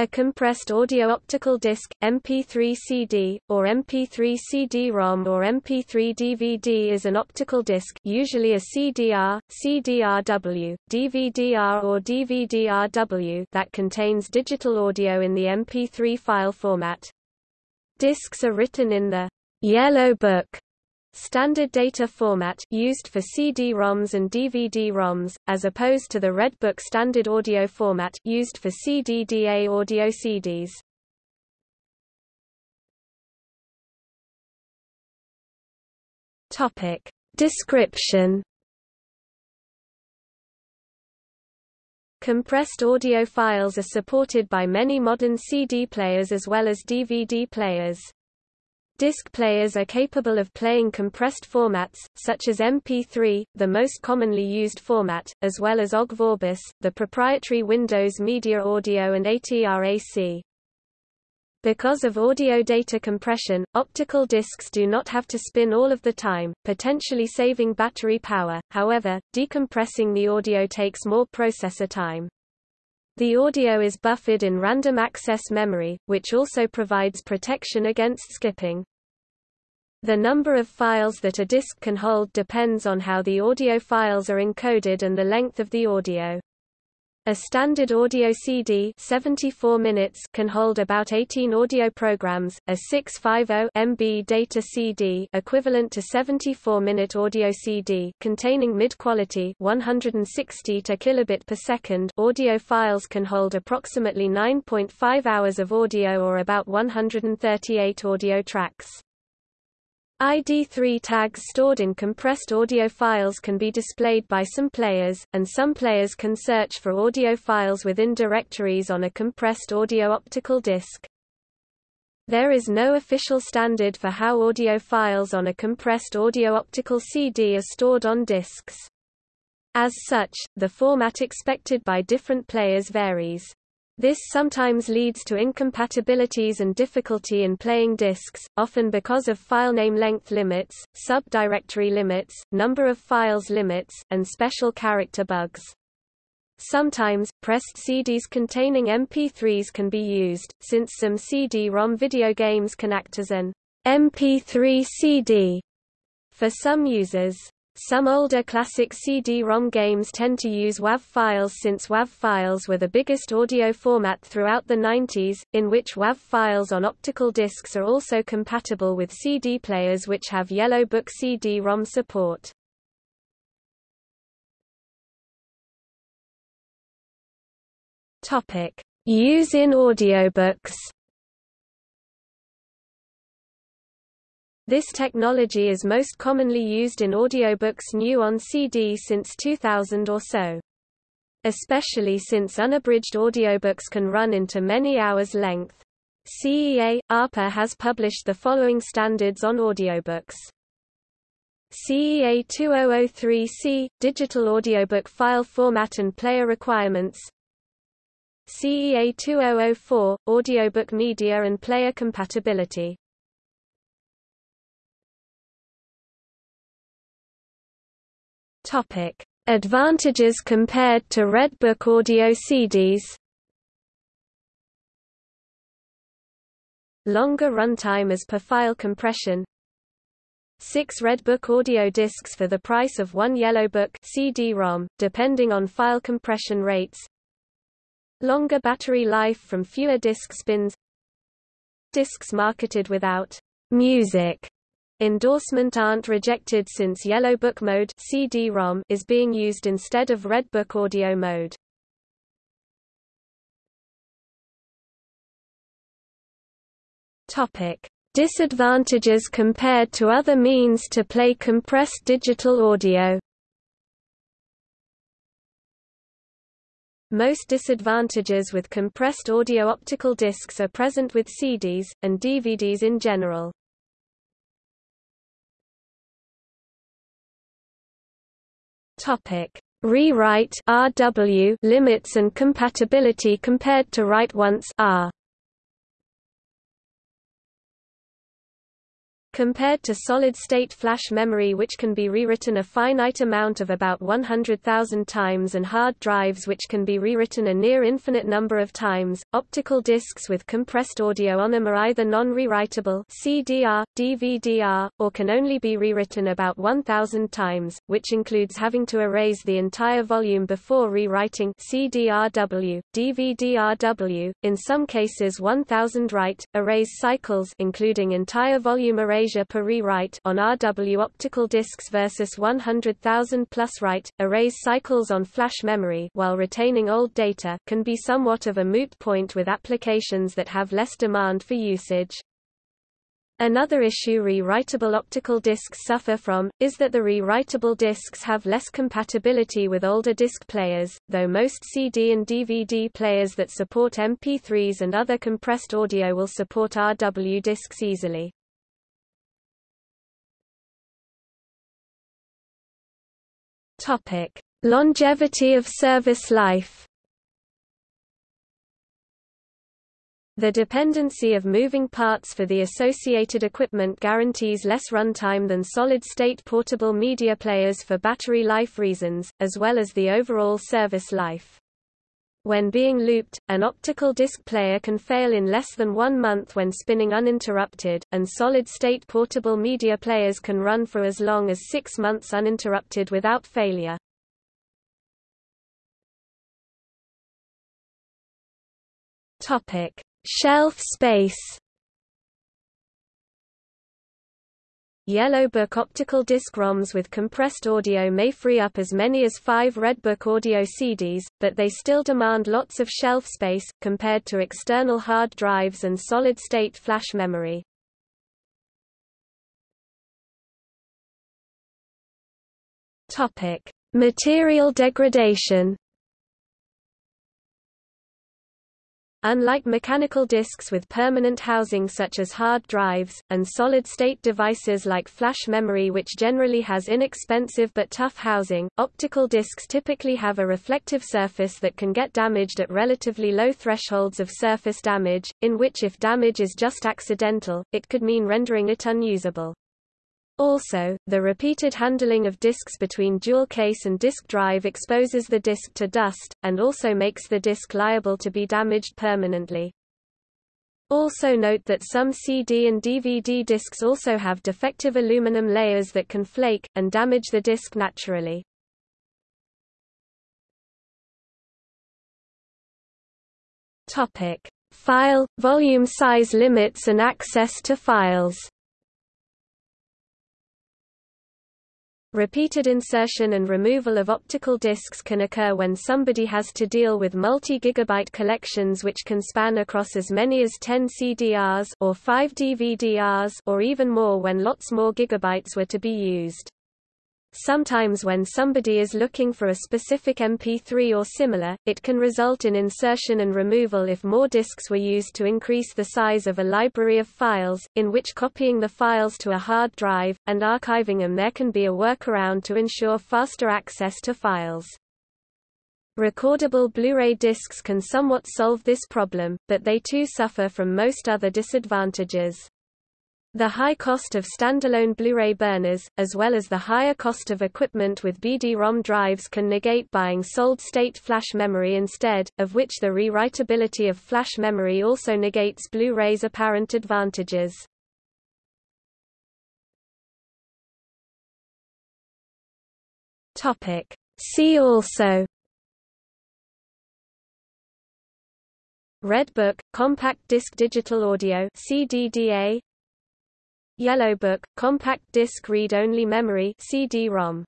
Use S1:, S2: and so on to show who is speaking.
S1: A compressed audio-optical disc, MP3 CD, or MP3 CD-ROM or MP3 DVD is an optical disc usually a CDR, CDRW, DVD-R or DVD-RW that contains digital audio in the MP3 file format. Discs are written in the Yellow Book Standard data format used for CD-ROMs and DVD-ROMs, as opposed to the Red Book standard audio format used for CD-DA audio CDs. Topic. Description Compressed audio files are supported by many modern CD players as well as DVD players. Disc players are capable of playing compressed formats, such as MP3, the most commonly used format, as well as OGG Vorbis, the proprietary Windows Media Audio and ATRAC. Because of audio data compression, optical discs do not have to spin all of the time, potentially saving battery power, however, decompressing the audio takes more processor time. The audio is buffered in random access memory, which also provides protection against skipping. The number of files that a disk can hold depends on how the audio files are encoded and the length of the audio. A standard audio CD 74 minutes can hold about 18 audio programs, a 650 MB data CD equivalent to 74-minute audio CD containing mid-quality 160 to kilobit per second audio files can hold approximately 9.5 hours of audio or about 138 audio tracks. ID3 tags stored in compressed audio files can be displayed by some players, and some players can search for audio files within directories on a compressed audio optical disc. There is no official standard for how audio files on a compressed audio optical CD are stored on discs. As such, the format expected by different players varies. This sometimes leads to incompatibilities and difficulty in playing disks, often because of filename length limits, subdirectory limits, number of files limits, and special character bugs. Sometimes, pressed CDs containing MP3s can be used, since some CD-ROM video games can act as an MP3 CD for some users. Some older classic CD-ROM games tend to use WAV files since WAV files were the biggest audio format throughout the 90s, in which WAV files on optical discs are also compatible with CD players which have Yellow Book CD-ROM support. Use in audiobooks This technology is most commonly used in audiobooks new on CD since 2000 or so. Especially since unabridged audiobooks can run into many hours length. CEA – ARPA has published the following standards on audiobooks. CEA 2003C – Digital Audiobook File Format and Player Requirements CEA 2004 – Audiobook Media and Player Compatibility Topic: Advantages compared to Redbook audio CDs. Longer runtime as per file compression. 6 Redbook audio discs for the price of one Yellowbook CD-ROM, depending on file compression rates. Longer battery life from fewer disc spins. Discs marketed without music Endorsement aren't rejected since Yellow Book mode CD-ROM is being used instead of Red Book audio mode. Topic: Disadvantages compared to other means to play compressed digital audio. Most disadvantages with compressed audio optical discs are present with CDs, and DVDs in general. Topic: Rewrite RW limits and compatibility compared to write once R. Compared to solid-state flash memory which can be rewritten a finite amount of about 100,000 times and hard drives which can be rewritten a near infinite number of times, optical discs with compressed audio on them are either non-rewritable CDR, DVD-R, or can only be rewritten about 1,000 times, which includes having to erase the entire volume before rewriting CDRW, DVD-RW, in some cases 1,000 write, erase cycles including entire volume erase per rewrite on RW optical discs versus 100,000 plus write, erase cycles on flash memory while retaining old data can be somewhat of a moot point with applications that have less demand for usage. Another issue rewritable optical discs suffer from, is that the rewritable discs have less compatibility with older disc players, though most CD and DVD players that support MP3s and other compressed audio will support RW discs easily. Topic: Longevity of service life. The dependency of moving parts for the associated equipment guarantees less runtime than solid-state portable media players for battery life reasons, as well as the overall service life. When being looped, an optical disc player can fail in less than one month when spinning uninterrupted, and solid-state portable media players can run for as long as six months uninterrupted without failure. Topic: Shelf space. Yellow Book optical disc ROMs with compressed audio may free up as many as five Redbook audio CDs, but they still demand lots of shelf space, compared to external hard drives and solid-state flash memory. Material degradation Unlike mechanical disks with permanent housing such as hard drives, and solid-state devices like flash memory which generally has inexpensive but tough housing, optical disks typically have a reflective surface that can get damaged at relatively low thresholds of surface damage, in which if damage is just accidental, it could mean rendering it unusable. Also, the repeated handling of disks between jewel case and disk drive exposes the disk to dust, and also makes the disk liable to be damaged permanently. Also note that some CD and DVD disks also have defective aluminum layers that can flake, and damage the disk naturally. Topic. File, volume size limits and access to files Repeated insertion and removal of optical discs can occur when somebody has to deal with multi-gigabyte collections which can span across as many as 10 CDRs or 5 DVDRs or even more when lots more gigabytes were to be used. Sometimes when somebody is looking for a specific MP3 or similar, it can result in insertion and removal if more disks were used to increase the size of a library of files, in which copying the files to a hard drive, and archiving them there can be a workaround to ensure faster access to files. Recordable Blu-ray discs can somewhat solve this problem, but they too suffer from most other disadvantages. The high cost of standalone Blu-ray burners, as well as the higher cost of equipment with BD-ROM drives can negate buying solid-state flash memory instead, of which the rewritability of flash memory also negates Blu-ray's apparent advantages. See also Redbook, compact disc digital audio CDDA Yellow Book, compact disc read-only memory CD-ROM